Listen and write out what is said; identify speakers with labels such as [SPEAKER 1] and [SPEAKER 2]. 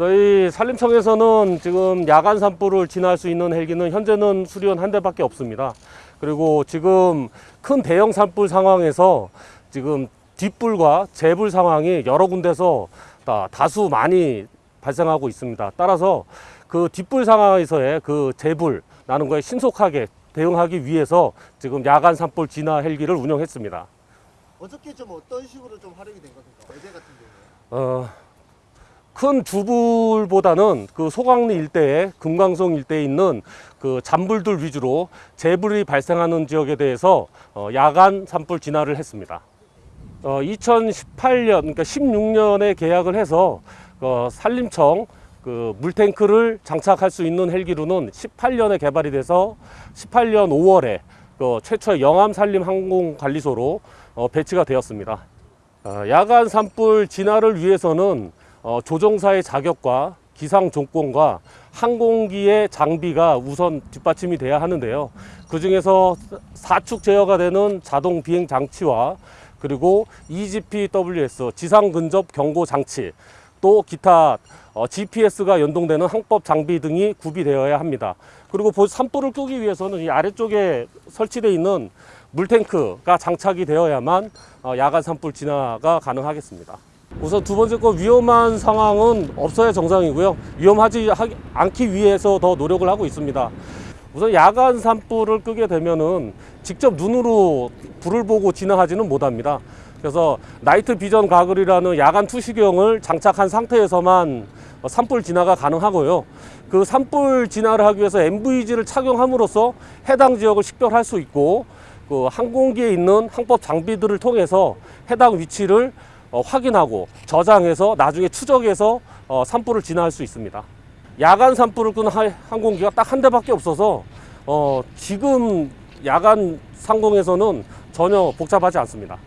[SPEAKER 1] 저희 산림청에서는 지금 야간 산불을 진화할 수 있는 헬기는 현재는 수리원 한 대밖에 없습니다. 그리고 지금 큰 대형 산불 상황에서 지금 뒷불과 재불 상황이 여러 군데서 다 다수 많이 발생하고 있습니다. 따라서 그 뒷불 상황에서의 그 재불 나는 거에 신속하게 대응하기 위해서 지금 야간 산불 진화 헬기를 운영했습니다.
[SPEAKER 2] 어저께 좀 어떤 식으로 좀 활용이 된 겁니까? 어제 같은 경우에.
[SPEAKER 1] 어, 큰 주불보다는 그 소강리 일대에 금강송 일대에 있는 그 잔불들 위주로 재불이 발생하는 지역에 대해서 어, 야간 산불 진화를 했습니다. 어, 2018년, 그러니까 16년에 계약을 해서 어, 산림청 그 물탱크를 장착할 수 있는 헬기로는 18년에 개발이 돼서 18년 5월에 그 최초의 영암 산림 항공 관리소로 어, 배치가 되었습니다. 어, 야간 산불 진화를 위해서는 어, 조종사의 자격과 기상 조건과 항공기의 장비가 우선 뒷받침이 돼야 하는데요. 그 중에서 사축 제어가 되는 자동 비행 장치와 그리고 EGPWS 지상 근접 경고 장치 또 기타 어, GPS가 연동되는 항법 장비 등이 구비되어야 합니다. 그리고 보- 산불을 끄기 위해서는 이 아래쪽에 설치되어 있는 물탱크가 장착이 되어야만 어, 야간 산불 진화가 가능하겠습니다. 우선 두 번째 거 위험한 상황은 없어야 정상이고요. 위험하지 하- 않기 위해서 더 노력을 하고 있습니다. 우선 야간 산불을 끄게 되면은 직접 눈으로 불을 보고 진화하지는 못합니다. 그래서 나이트 비전 가글이라는 야간 투시경을 장착한 상태에서만 어, 산불 진화가 가능하고요. 그 산불 진화를 하기 위해서 MVG를 착용함으로써 해당 지역을 식별할 수 있고 그 항공기에 있는 항법 장비들을 통해서 해당 위치를 어, 확인하고 저장해서 나중에 추적해서 어, 산불을 진화할 수 있습니다. 야간 산불을 하- 항공기가 딱 한 대밖에 없어서 어, 지금 야간 상공에서는 전혀 복잡하지 않습니다.